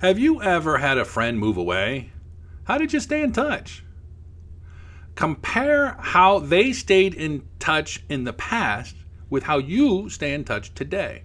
Have you ever had a friend move away? How did you stay in touch? Compare how they stayed in touch in the past with how you stay in touch today.